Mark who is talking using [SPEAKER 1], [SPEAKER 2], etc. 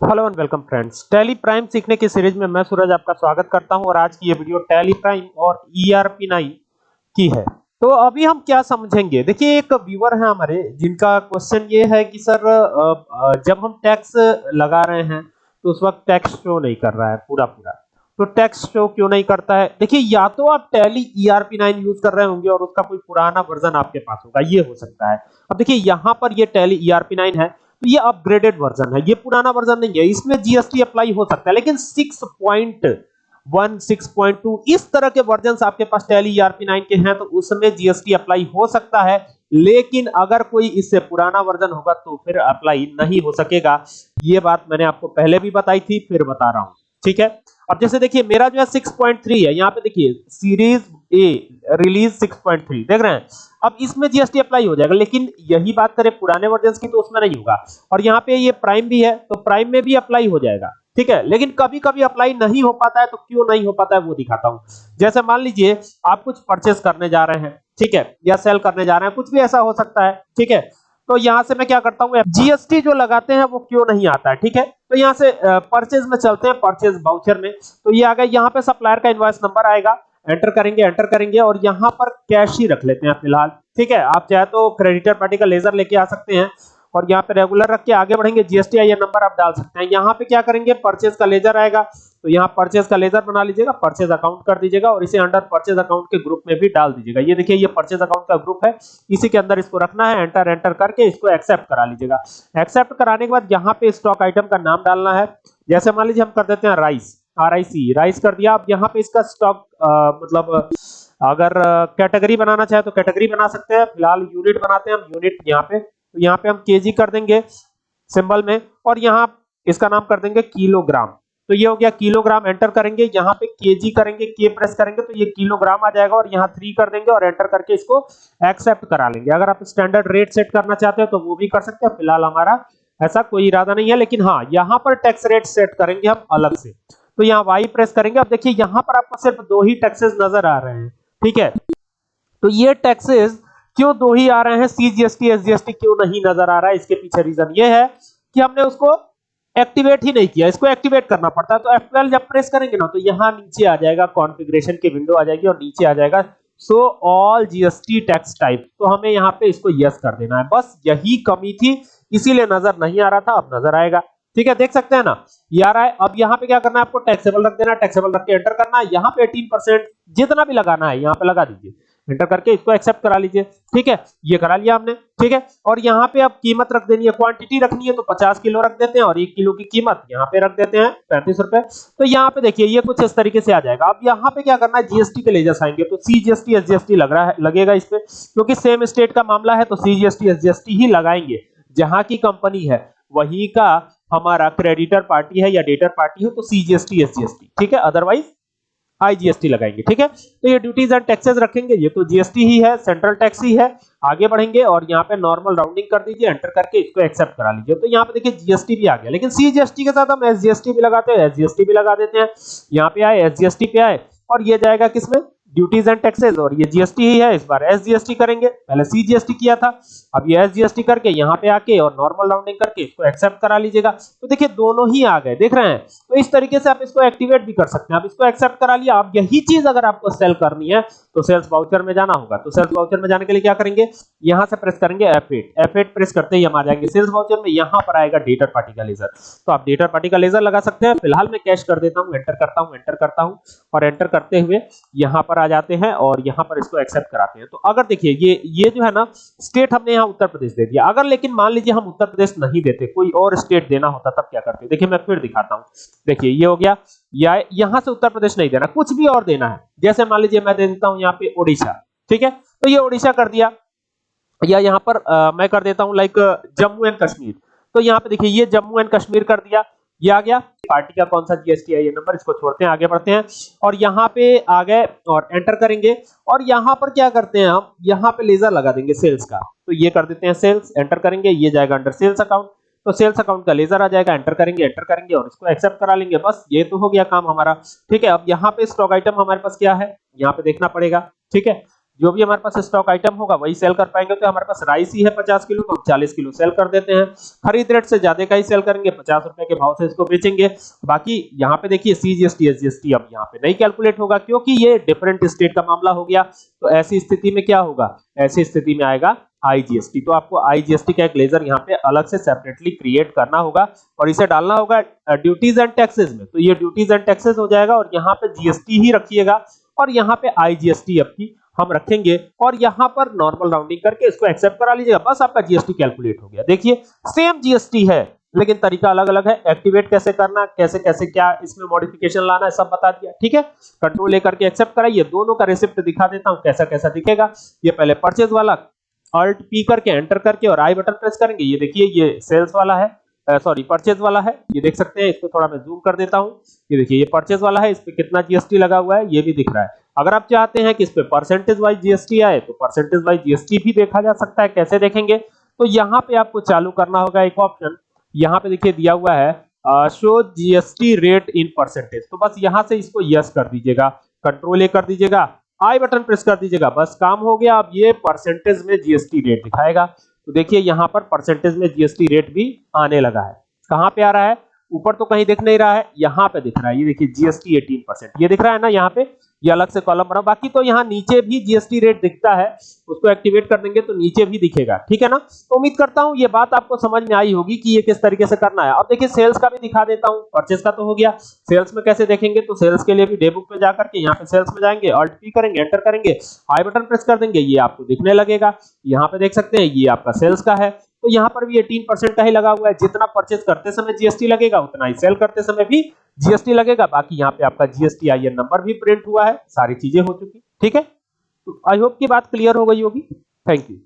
[SPEAKER 1] Hello and welcome friends. Tally Prime सीखने की series में मैं सूरज आपका स्वागत करता हूँ और आज की ये वीडियो टैली प्राइम और ईआरपी नाइन की है। तो अभी हम क्या समझेंगे? देखिए, एक व्यूअर है हमारे, जिनका क्वेश्चन ये है कि सर जब हम टैक्स लगा रहे हैं तो उस वक्त टैक्स शो नहीं कर रहा है पूरा पूरा तो टैक्स शो क्यों नहीं करता है? देखिए, या तो आप टैली ईआरपी नाइन यूज़ कर रहे होंगे और उसका कोई पुराना वर्जन आपके पास होगा, ये हो सकता है। अब देखिए, यहाँ पर ये टैली ईआरपी नाइन है तो ये अपग्रेडेड वर्जन है, ये पुराना वर्जन नहीं है, इसमें जीएसटी अप्लाई हो सकता है, लेकिन 6.1 6.2 इस तरह के वर्जन आपके पास टैली ईआरपी 9 के हैं तो उसमें जीएसटी अप्लाई हो सकता है, लेकिन अगर कोई इससे पुराना वर्जन होगा तो फिर अप्लाई नहीं हो सकेगा। ये बात मैंने आपको पहले भी बताई थी, फिर बता रहा हूँ। ठीक है? अब जैसे देखिए, मेरा जो है 6.3 है। यहाँ पे देखिए सीरीज़ ए रिलीज़ 6.3 देख रहे हैं? अब इसमें जीएसटी अप्लाई हो जाएगा, लेकिन यही बात करें पुराने वर्जन की तो उसमें नहीं होगा। और यहाँ पे ये प्राइम भी है तो प्राइम में भी अप्लाई हो जाएगा, ठीक है? लेकिन कभी कभी अप्लाई नहीं हो पाता है तो क्यों नहीं हो पाता है, वो दिखाता हूँ। जैसे मान लीजिए, आप कुछ परचेस करने जा रहे हैं, ठीक है? या सेल करने जा रहे हैं, कुछ भी ऐसा हो सकता है, ठीक है? तो यहाँ से मैं क्या करता हूँ जीएसटी जो लगाते हैं वो क्यों नहीं आता है, ठीक है? तो यहाँ से परचेज में चलते हैं परचेज वाउचर में। तो ये आ गया, यहाँ पे सप्लायर का इनवॉइस नंबर आएगा। एंटर करेंगे एंटर करेंगे और यहाँ पर कैश ही रख लेते हैं फ़िलहाल, ठीक है? आप चाहे तो क्रेडिटर पार्टी का लेजर लेके आ सकते हैं। और यहाँ पे रेगुलर रख के आगे बढ़ेंगे। जीएसटी आईएन नंबर आप डाल सकते हैं। यहाँ पे क्या करेंगे? परचेज का लेजर आएगा। तो यहाँ परचेज का लेजर बना लीजिएगा परचेज अकाउंट कर दीजिएगा और इसे अंडर परचेज अकाउंट के ग्रुप में भी डाल दीजिएगा। ये देखिए, ये परचेज अकाउंट का ग्रुप है। इसी के अंदर इसको रखना है। एंटर एंटर करके इसको एक्सेप्ट करा लीजिएगा। एक्सेप्ट कराने के बाद यहाँ पे स्टॉक आइटम का नाम डालना है। जैसे मान लीजिए हम कर देते हैं rice R I C rice कर दिया। अब यहाँ पे इसका स्टॉक मतलब अगर कैटेगरी बनाना चाहे तो कैटेगरी बना सकते हैं। फ़िलहाल यूनिट बनाते हैं। हम यूनिट यहाँ पे तो यहाँ पे हम केजी कर देंगे सिंबल में और यहाँ इसका नाम कर देंगे किलोग्राम। तो ये हो गया किलोग्राम एंटर करेंगे, यहाँ पे केजी करेंगे के प्रेस करेंगे तो ये किलोग्राम आ जाएगा और यहाँ थ्री कर देंगे और एंटर करके इसको एक्सेप्ट करा लेंगे। अगर आप स्टैंडर्ड रेट सेट करना चाहते हैं तो वो भी कर सकते हैं। फ़िलहाल हमारा ऐसा कोई इरादा नहीं है, लेकिन हाँ यहाँ पर टैक्स रेट सेट करेंगे हम अलग से। तो यहाँ वाई प्रेस करेंगे। अब देखिए, यहाँ पर आपको सिर्फ़ दो ही टैक्सेस नज़र आ रहे हैं, ठीक है? तो ये टैक्सेस क्यों दो ही आ रहे हैं? सीजीएसटी एसजीएसटी क्यों नहीं नज़र आ रहा है? इसके पीछे रीजन ये है कि हमने उसको एक्टिवेट ही नहीं किया। इसको एक्टिवेट करना पड़ता है। तो F12 जब प्रेस करेंगे ना तो यहाँ नीचे आ जाएगा कॉन्फ़िगरेशन की विंडो आ जाएगी और नीचे आ जाएगा। So all GST tax type तो हमें यहाँ पे इसको यस कर देना है। बस यही कमी थी, इसीलिए नज़र नहीं आ रहा था, अब नज़र आएगा। ठीक है, देख सकते हैं ना? ये आ रहा है अब यहाँ पे क्या करना है? आपको टैक्सेबल रख देना टैक्सेबल रख के एंटर करना है। यहाँ पे 18% जितना भी लगाना है, यहाँ पे लगा दीजिए। एंटर करके इसको एक्सेप्ट करा लीजिए। ठीक है? ये करा लिया हमने। ठीक है? और यहाँ पे अब कीमत रख देनी है। क्वांटिटी रखनी है तो 50 किलो रख देते हैं और एक किलो की कीमत यहाँ पे रख देते हैं, पैंतीस रुपए। तो यहाँ पे देखिए, ये कुछ इस तरीके से आ जाएगा। अब यहाँ पे क्या करना है? जीएसटी के लेजर्स आएँगे तो सीजीएसटी एसजीएसटी लग रहा है, लगेगा इस पे। क्योंकि सेम स्टेट का मामला है तो सीजीएसटी एसजीएसटी ही लगाएँगे। जहाँ की कंपनी है, वही का हमारा क्रेडिटर पार्टी है या डेटर पार्टी है तो सीजीएसटी एसजीएसटी ठीक है? अदरवाइज़ आईजीएसटी लगाएँगे, ठीक है? तो ये ड्यूटीज़ एंड टैक्सेस रखेंगे, ये तो जीएसटी ही है सेंट्रल टैक्स ही है, आगे बढ़ेंगे और यहाँ पे नॉर्मल राउंडिंग कर दीजिए एंटर करके इसको एक्सेप्ट करा लीजिए। तो यहाँ पे देखिए जीएसटी भी आ गया, लेकिन सीजीएसटी के साथ हम एसजीएसटी भी लगाते हैं एसजीएसटी भी लगा देते हैं। यहाँ पे आए एसजीएसटी पे आए, और ये जाएगा किसमें? ड्यूटीज़ एंड टैक्सेस और ये जीएसटी ही है, इस बार एसजीएसटी करेंगे। पहले सीजीएसटी किया था, अब ये एसजीएसटी करके यहाँ पे आके और नॉर्मल राउंडिंग करके इसको एक्सेप्ट करा लीजिएगा। तो देखिए, दोनों ही आ गए, देख रहे हैं। तो इस तरीके से आप इसको एक्टिवेट भी कर सकते हैं। आप इसको एक्सेप्ट करा लिया अब यही चीज़ अगर आपको सेल करनी है तो सेल्स वाउचर में जाना होगा। तो सेल्स वाउचर में जाने के लिए क्या करेंगे? यहाँ से प्रेस करेंगे F8 F8 प्रेस करते ही हम आ जाएँगे। सेल्स वाउचर में यहाँ पर आएगा डेटर पार्टी का लेजर तो आप डेटर पार्टी का लेजर लगा सकते हैं। फ़िलहाल मैं कैश कर देता हूँ एंटर करता हूँ एंटर करता हूँ। और एंटर करते हुए यहाँ पर आ जाते हैं और यहाँ पर इसको एक्सेप्ट कराते हैं। तो अगर देखिए ये ये जो है ना स्टेट हमने यहाँ उत्तर प्रदेश दे दिया। अगर लेकिन मान लीजिए हम उत्तर प्रदेश नहीं देते कोई और स्टेट देना होता तब क्या करते? देखिए मैं फिर दिखाता हूँ। देखिए ये हो गया। या यहाँ से उत्तर प्रदेश नहीं देना कुछ भी और देना है। जैसे मान लीजिए मैं दे देता हूँ यहाँ पे ओडिशा ठीक है? तो ये ओडिशा कर दिया। या यहाँ पर आ, मैं कर देता हूँ लाइक जम्मू एंड कश्मीर। तो यहाँ पे देखिए ये जम्मू एंड कश्मीर कर दिया। ये आ गया। पार्टी का कौन सा जीएसटी है ये नंबर इसको छोड़ते हैं, आगे बढ़ते हैं। और यहाँ पे आ गए और एंटर करेंगे। और यहाँ पर क्या करते हैं हम यहाँ पे लेजर लगा देंगे सेल्स का। तो ये कर देते हैं सेल्स एंटर करेंगे, ये जाएगा अंडर सेल्स अकाउंट तो सेल्स अकाउंट का लेजर आ जाएगा एंटर करेंगे एंटर करेंगे और इसको एक्सेप्ट करा लेंगे। बस ये तो हो गया काम हमारा। ठीक है, अब यहाँ पे स्टॉक आइटम हमारे पास क्या है? यहाँ पे देखना पड़ेगा। ठीक है जो भी हमारे पास स्टॉक आइटम होगा, वही सेल कर पाएँगे तो हमारे पास राइस ही है 50 किलो तो हम 40 किलो सेल कर देते हैं। खरीद रेट से ज़्यादा का ही सेल करेंगे 50 रुपए के भाव से इसको बेचेंगे। बाकी यहाँ पे देखिए सीजीएसटी एसजीएसटी अब यहाँ पे नहीं कैलकुलेट होगा, क्योंकि ये डिफरेंट स्टेट का मामला हो गया। तो ऐसी स्थिति में क्या होगा? ऐसी स्थिति में आएगा आईजीएसटी तो आपको आईजीएसटी का एक लेजर यहाँ पे अलग से सेपरेटली क्रिएट करना होगा, और इसे डालना होगा ड्यूटीज़ एंड टैक्सेस में। तो ये ड्यूटीज़ एंड टैक्सेस हो जाएगा, और यहाँ पे जीएसटी ही रखिएगा, और यहाँ पे आईजीएसटी आपकी हम रखेंगे और यहाँ पर नॉर्मल राउंडिंग करके इसको एक्सेप्ट करा लीजिएगा। बस आपका जीएसटी कैलकुलेट हो गया। देखिए सेम जीएसटी है, लेकिन तरीका अलग अलग है। एक्टिवेट कैसे करना, कैसे कैसे, क्या इसमें मॉडिफिकेशन लाना है, सब बता दिया। ठीक है? कंट्रोल लेकर के एक्सेप्ट कराइए। दोनों का रिसिप्ट दिखा देता हूँ, कैसा कैसा दिखेगा। ये पहले परचेज वाला अल्ट पी करके एंटर करके और आई बटन प्रेस करेंगे। ये देखिए, ये सेल्स वाला है सॉरी परचेज वाला है। ये देख सकते हैं, इसको थोड़ा मैं जूम कर देता हूँ। ये देखिए, ये परचेज वाला है, इस पे कितना जीएसटी लगा हुआ है, ये भी दिख रहा है। अगर आप चाहते हैं कि इस पे परसेंटेज वाइज जीएसटी आए तो परसेंटेज वाइज जीएसटी भी देखा जा सकता है। कैसे देखेंगे? तो यहाँ पे आपको चालू करना होगा एक ऑप्शन यहाँ पे देखिए दिया हुआ है show GST rate in percentage तो बस यहाँ से इसको यस कर दीजिएगा कंट्रोल ए कर दीजिएगा आई बटन प्रेस कर दीजिएगा, बस काम हो गया। अब ये परसेंटेज में जीएसटी रेट दिखाएगा। तो देखिए यहाँ पर परसेंटेज में जीएसटी रेट भी आने लगा है। कहाँ पे आ रहा है? ऊपर तो कहीं दिख नहीं रहा है, यहाँ पे दिख रहा है। ये देखिए जीएसटी 18 परसेंट ये दिख रहा है ना यहाँ पे? ये अलग से कॉलम बना बाकी तो यहाँ नीचे भी जीएसटी रेट दिखता है, उसको एक्टिवेट कर देंगे तो नीचे भी दिखेगा। ठीक है ना? तो उम्मीद करता हूँ ये बात आपको समझ में आई होगी कि ये किस तरीके से करना है। अब देखिए सेल्स का भी दिखा देता हूँ। परचेस का तो हो गया। सेल्स में कैसे देखेंगे तो सेल्स के लिए भी डे बुक पे जाकर के यहाँ पे सेल्स में जाएँगे ऑल्ट पी करेंगे एंटर करेंगे आई बटन प्रेस कर देंगे। ये आपको दिखने लगेगा। यहाँ पे देख सकते हैं, ये आपका सेल्स का है। तो यहाँ पर भी 18 परसेंट का ही लगा हुआ है। जितना परचेज करते समय जीएसटी लगेगा, उतना ही सेल करते समय भी जीएसटी लगेगा। बाकी यहाँ पे आपका जीएसटी आई नंबर भी प्रिंट हुआ है, सारी चीज़ें हो चुकी। ठीक है? तो आई होप की बात क्लियर हो गई होगी। Thank you